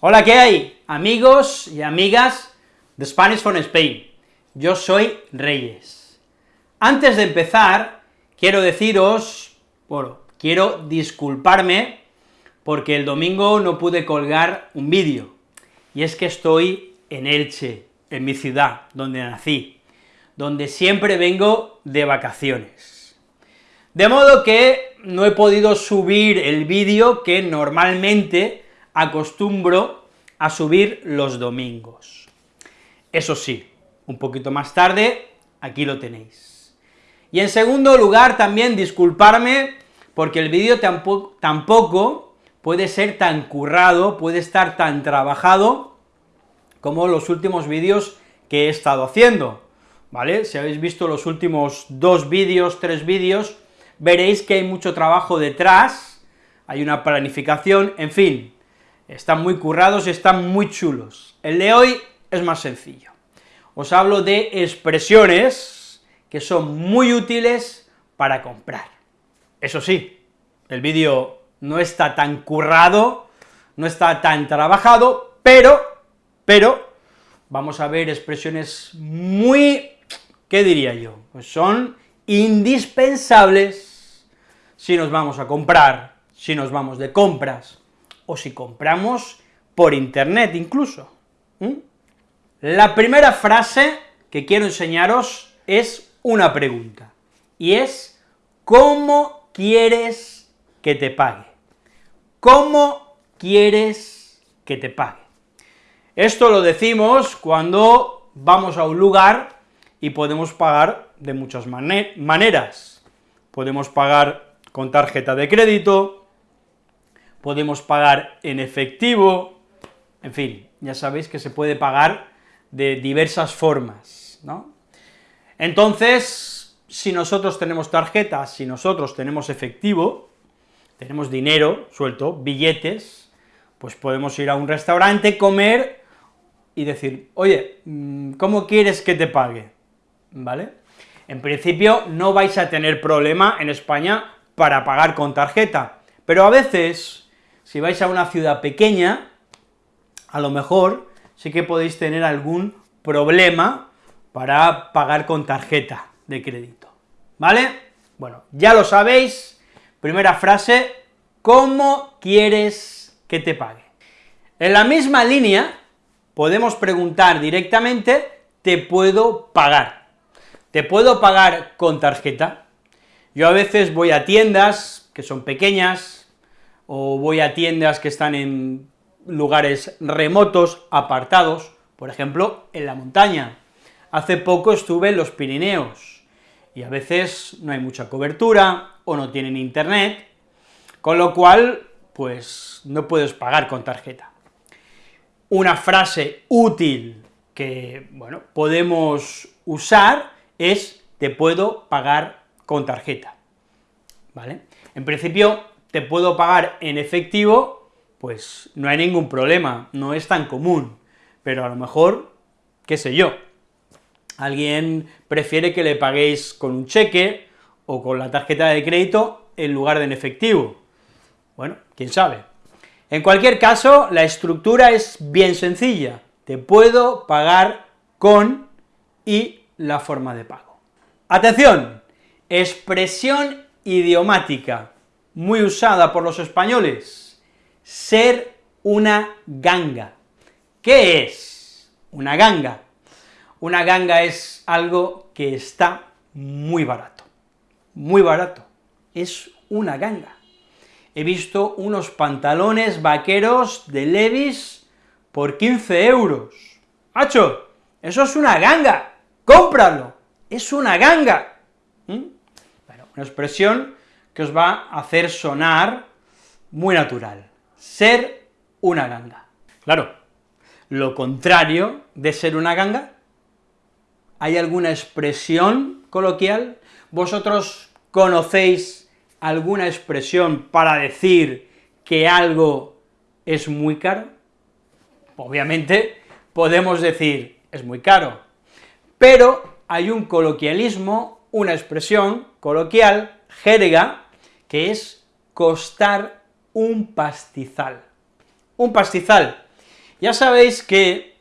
Hola, ¿qué hay? Amigos y amigas de Spanish from Spain. Yo soy Reyes. Antes de empezar, quiero deciros, bueno, quiero disculparme porque el domingo no pude colgar un vídeo, y es que estoy en Elche, en mi ciudad, donde nací, donde siempre vengo de vacaciones. De modo que no he podido subir el vídeo que normalmente acostumbro a subir los domingos. Eso sí, un poquito más tarde, aquí lo tenéis. Y en segundo lugar, también disculparme, porque el vídeo tampoco, puede ser tan currado, puede estar tan trabajado, como los últimos vídeos que he estado haciendo, ¿vale? Si habéis visto los últimos dos vídeos, tres vídeos, veréis que hay mucho trabajo detrás, hay una planificación, en fin, están muy currados y están muy chulos. El de hoy es más sencillo. Os hablo de expresiones que son muy útiles para comprar. Eso sí, el vídeo no está tan currado, no está tan trabajado, pero, pero, vamos a ver expresiones muy, ¿qué diría yo? Pues son indispensables si nos vamos a comprar, si nos vamos de compras, o si compramos por internet incluso. La primera frase que quiero enseñaros es una pregunta, y es, ¿cómo quieres que te pague? ¿Cómo quieres que te pague? Esto lo decimos cuando vamos a un lugar y podemos pagar de muchas maneras. Podemos pagar con tarjeta de crédito, podemos pagar en efectivo, en fin, ya sabéis que se puede pagar de diversas formas, ¿no? Entonces, si nosotros tenemos tarjetas, si nosotros tenemos efectivo, tenemos dinero suelto, billetes, pues podemos ir a un restaurante, comer y decir, oye, mm, ¿cómo quieres que te pague? ¿Vale? En principio no vais a tener problema en España para pagar con tarjeta, pero a veces si vais a una ciudad pequeña, a lo mejor sí que podéis tener algún problema para pagar con tarjeta de crédito, ¿vale? Bueno, ya lo sabéis, primera frase, ¿cómo quieres que te pague? En la misma línea, podemos preguntar directamente, ¿te puedo pagar? ¿Te puedo pagar con tarjeta? Yo a veces voy a tiendas que son pequeñas, o voy a tiendas que están en lugares remotos, apartados, por ejemplo, en la montaña. Hace poco estuve en los Pirineos, y a veces no hay mucha cobertura, o no tienen internet, con lo cual, pues, no puedes pagar con tarjeta. Una frase útil que, bueno, podemos usar es te puedo pagar con tarjeta, ¿vale? En principio, te puedo pagar en efectivo, pues no hay ningún problema, no es tan común, pero a lo mejor, qué sé yo, alguien prefiere que le paguéis con un cheque o con la tarjeta de crédito en lugar de en efectivo. Bueno, quién sabe. En cualquier caso, la estructura es bien sencilla, te puedo pagar con y la forma de pago. Atención, expresión idiomática muy usada por los españoles, ser una ganga. ¿Qué es una ganga? Una ganga es algo que está muy barato, muy barato, es una ganga. He visto unos pantalones vaqueros de Levis por 15 euros. ¡Hacho! Eso es una ganga, cómpralo, es una ganga. ¿Mm? Bueno, una expresión que os va a hacer sonar muy natural, ser una ganga. Claro, lo contrario de ser una ganga, ¿hay alguna expresión coloquial? ¿Vosotros conocéis alguna expresión para decir que algo es muy caro? Obviamente podemos decir, es muy caro, pero hay un coloquialismo, una expresión coloquial, jerga, que es costar un pastizal. Un pastizal. Ya sabéis que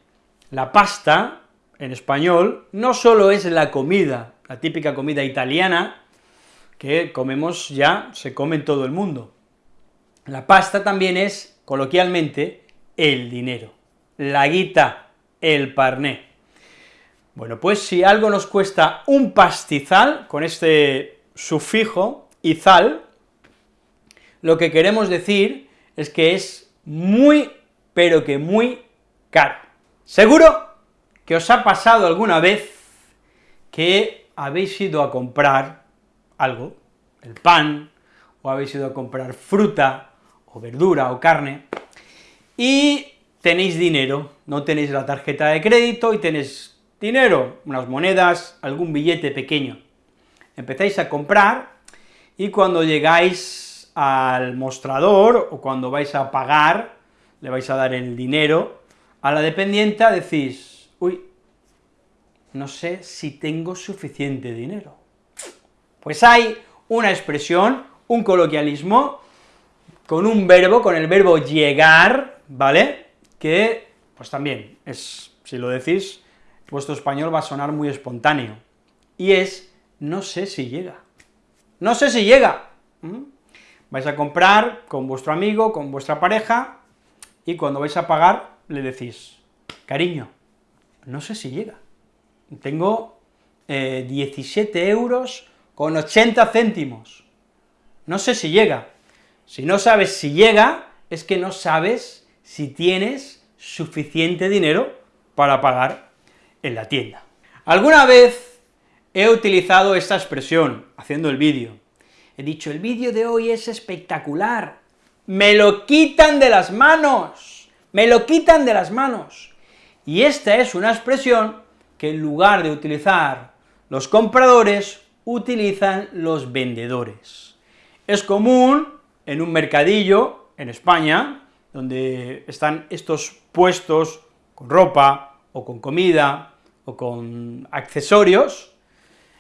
la pasta, en español, no solo es la comida, la típica comida italiana, que comemos ya, se come en todo el mundo. La pasta también es, coloquialmente, el dinero, la guita, el parné. Bueno, pues si algo nos cuesta un pastizal, con este sufijo, izal, lo que queremos decir es que es muy, pero que muy caro. Seguro que os ha pasado alguna vez que habéis ido a comprar algo, el pan, o habéis ido a comprar fruta, o verdura, o carne, y tenéis dinero, no tenéis la tarjeta de crédito y tenéis dinero, unas monedas, algún billete pequeño. Empezáis a comprar, y cuando llegáis al mostrador, o cuando vais a pagar, le vais a dar el dinero a la dependienta, decís, uy, no sé si tengo suficiente dinero. Pues hay una expresión, un coloquialismo, con un verbo, con el verbo llegar, ¿vale?, que, pues también, es, si lo decís, vuestro español va a sonar muy espontáneo, y es, no sé si llega. No sé si llega. Vais a comprar con vuestro amigo, con vuestra pareja, y cuando vais a pagar, le decís, cariño, no sé si llega. Tengo 17 eh, euros con 80 céntimos. No sé si llega. Si no sabes si llega, es que no sabes si tienes suficiente dinero para pagar en la tienda. Alguna vez he utilizado esta expresión haciendo el vídeo. He dicho, el vídeo de hoy es espectacular, me lo quitan de las manos, me lo quitan de las manos. Y esta es una expresión que en lugar de utilizar los compradores, utilizan los vendedores. Es común en un mercadillo en España, donde están estos puestos con ropa, o con comida, o con accesorios,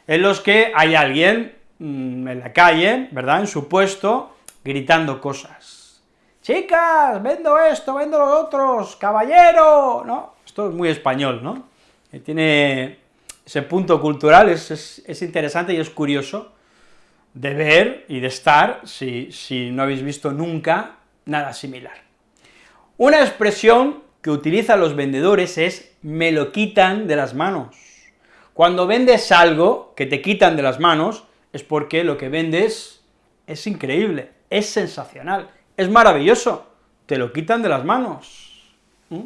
en los que hay alguien mm, en la calle, ¿verdad?, en su puesto, gritando cosas. ¡Chicas, vendo esto, vendo los otros, caballero! ¿No? Esto es muy español, ¿no? Eh, tiene ese punto cultural, es, es, interesante y es curioso de ver y de estar si, si no habéis visto nunca nada similar. Una expresión que utilizan los vendedores es me lo quitan de las manos. Cuando vendes algo que te quitan de las manos, es porque lo que vendes es increíble, es sensacional, es maravilloso, te lo quitan de las manos. ¿Mm?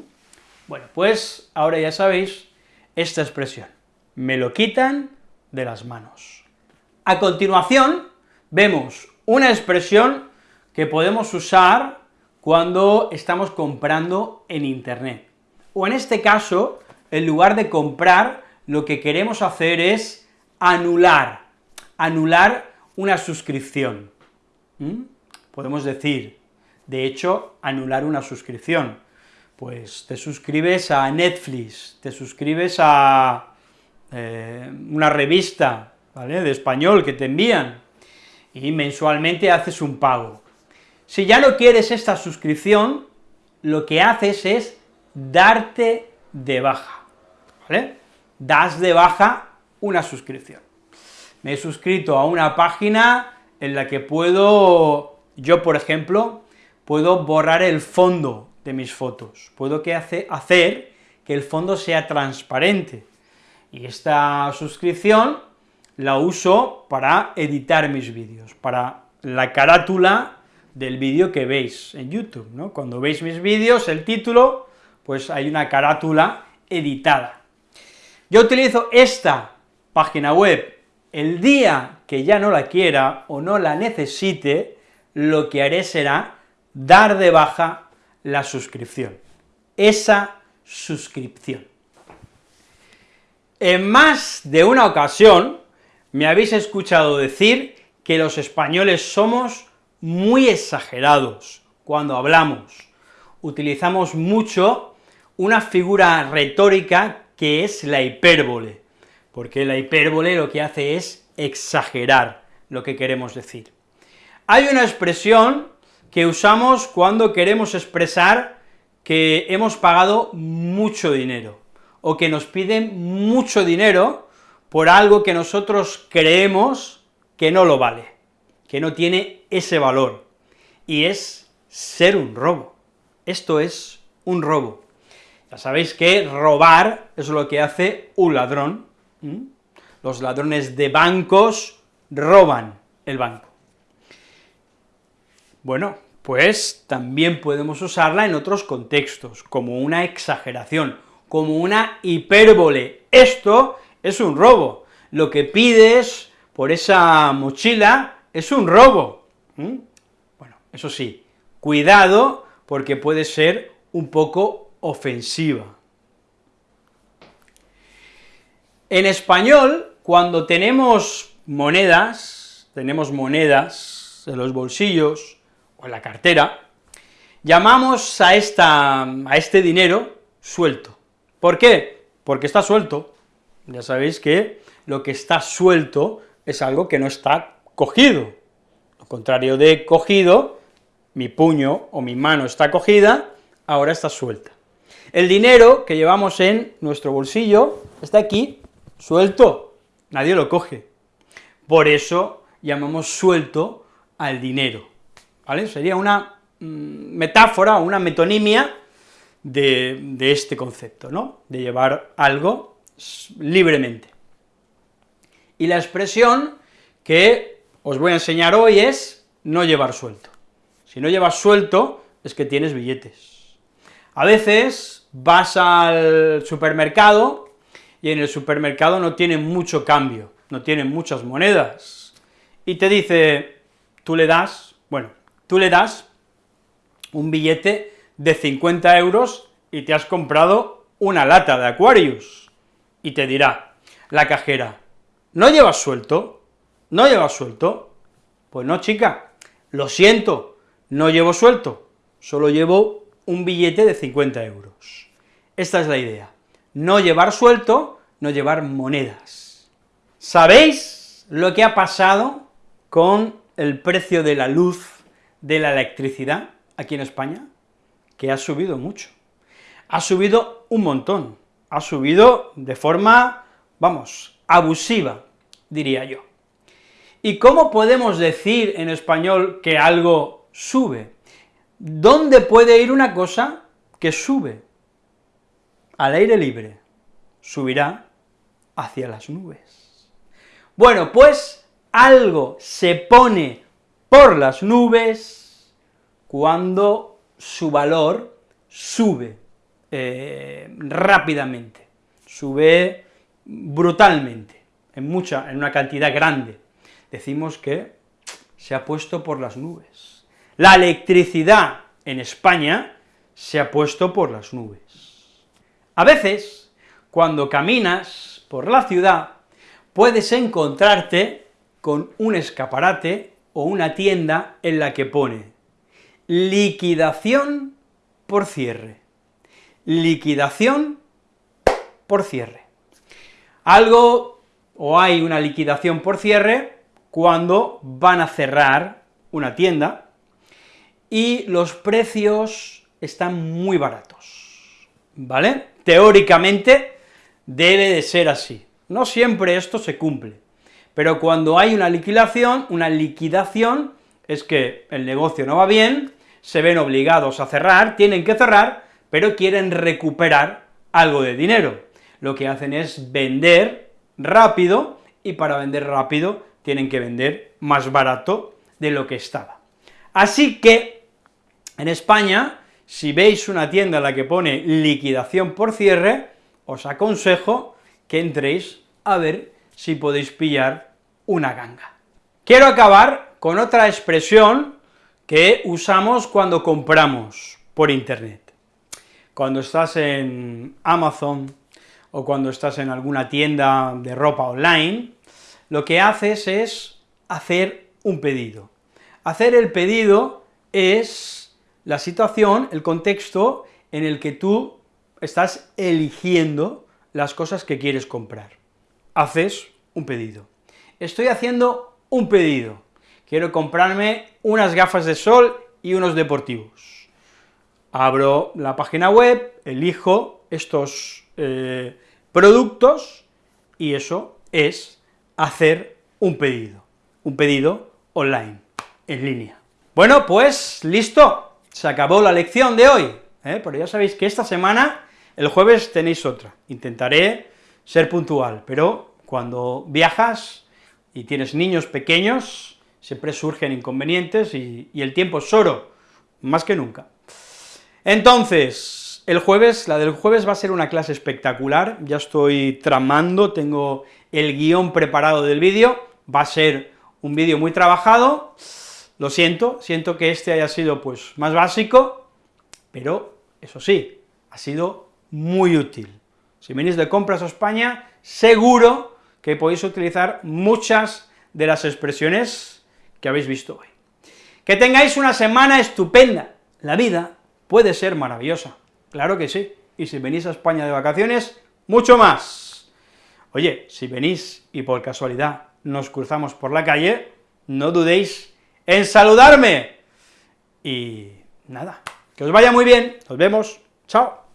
Bueno, pues ahora ya sabéis esta expresión, me lo quitan de las manos. A continuación, vemos una expresión que podemos usar cuando estamos comprando en internet, o en este caso, en lugar de comprar, lo que queremos hacer es anular, anular una suscripción. ¿Mm? Podemos decir, de hecho, anular una suscripción pues te suscribes a Netflix, te suscribes a eh, una revista, de español que te envían, y mensualmente haces un pago. Si ya no quieres esta suscripción, lo que haces es darte de baja, ¿vale? Das de baja una suscripción. Me he suscrito a una página en la que puedo, yo por ejemplo, puedo borrar el fondo de mis fotos, puedo que hace, hacer que el fondo sea transparente, y esta suscripción la uso para editar mis vídeos, para la carátula del vídeo que veis en YouTube, ¿no? Cuando veis mis vídeos, el título, pues hay una carátula editada. Yo utilizo esta página web el día que ya no la quiera o no la necesite, lo que haré será dar de baja la suscripción, esa suscripción. En más de una ocasión me habéis escuchado decir que los españoles somos muy exagerados cuando hablamos. Utilizamos mucho una figura retórica que es la hipérbole, porque la hipérbole lo que hace es exagerar lo que queremos decir. Hay una expresión que usamos cuando queremos expresar que hemos pagado mucho dinero, o que nos piden mucho dinero por algo que nosotros creemos que no lo vale, que no tiene ese valor, y es ser un robo. Esto es un robo. Ya sabéis que robar es lo que hace un ladrón. Los ladrones de bancos roban el banco. Bueno, pues también podemos usarla en otros contextos, como una exageración, como una hipérbole. Esto es un robo. Lo que pides por esa mochila es un robo. Bueno, eso sí, cuidado, porque puede ser un poco ofensiva. En español, cuando tenemos monedas, tenemos monedas en los bolsillos o en la cartera, llamamos a, esta, a este dinero suelto. ¿Por qué? Porque está suelto. Ya sabéis que lo que está suelto es algo que no está cogido. Lo contrario de cogido, mi puño o mi mano está cogida, ahora está suelta. El dinero que llevamos en nuestro bolsillo está aquí, suelto, nadie lo coge. Por eso llamamos suelto al dinero, ¿vale? Sería una mm, metáfora, una metonimia de, de este concepto, ¿no?, de llevar algo libremente. Y la expresión que os voy a enseñar hoy es no llevar suelto. Si no llevas suelto, es que tienes billetes. A veces vas al supermercado y en el supermercado no tienen mucho cambio, no tienen muchas monedas, y te dice, tú le das, bueno, tú le das un billete de 50 euros y te has comprado una lata de Aquarius y te dirá la cajera, ¿no llevas suelto? ¿No llevas suelto? Pues no, chica, lo siento, no llevo suelto, solo llevo un billete de 50 euros. Esta es la idea, no llevar suelto, no llevar monedas. ¿Sabéis lo que ha pasado con el precio de la luz, de la electricidad aquí en España? Que ha subido mucho, ha subido un montón, ha subido de forma, vamos, abusiva, diría yo. ¿Y cómo podemos decir en español que algo sube? ¿Dónde puede ir una cosa que sube? Al aire libre, subirá hacia las nubes. Bueno, pues algo se pone por las nubes cuando su valor sube, eh, rápidamente, sube brutalmente, en mucha, en una cantidad grande. Decimos que se ha puesto por las nubes. La electricidad en España se ha puesto por las nubes. A veces, cuando caminas por la ciudad, puedes encontrarte con un escaparate o una tienda en la que pone liquidación por cierre liquidación por cierre. Algo, o hay una liquidación por cierre, cuando van a cerrar una tienda y los precios están muy baratos, ¿vale? Teóricamente debe de ser así. No siempre esto se cumple, pero cuando hay una liquidación, una liquidación es que el negocio no va bien, se ven obligados a cerrar, tienen que cerrar, pero quieren recuperar algo de dinero. Lo que hacen es vender rápido, y para vender rápido tienen que vender más barato de lo que estaba. Así que, en España, si veis una tienda en la que pone liquidación por cierre, os aconsejo que entréis a ver si podéis pillar una ganga. Quiero acabar con otra expresión que usamos cuando compramos por internet cuando estás en Amazon o cuando estás en alguna tienda de ropa online, lo que haces es hacer un pedido. Hacer el pedido es la situación, el contexto en el que tú estás eligiendo las cosas que quieres comprar. Haces un pedido. Estoy haciendo un pedido. Quiero comprarme unas gafas de sol y unos deportivos abro la página web, elijo estos eh, productos, y eso es hacer un pedido, un pedido online, en línea. Bueno, pues listo, se acabó la lección de hoy, ¿eh? pero ya sabéis que esta semana, el jueves tenéis otra, intentaré ser puntual, pero cuando viajas y tienes niños pequeños, siempre surgen inconvenientes y, y el tiempo es oro, más que nunca. Entonces, el jueves, la del jueves va a ser una clase espectacular, ya estoy tramando, tengo el guion preparado del vídeo, va a ser un vídeo muy trabajado, lo siento, siento que este haya sido pues más básico, pero eso sí, ha sido muy útil. Si venís de compras a España, seguro que podéis utilizar muchas de las expresiones que habéis visto hoy. Que tengáis una semana estupenda, la vida puede ser maravillosa, claro que sí, y si venís a España de vacaciones, mucho más. Oye, si venís y por casualidad nos cruzamos por la calle, no dudéis en saludarme. Y nada, que os vaya muy bien, nos vemos, chao.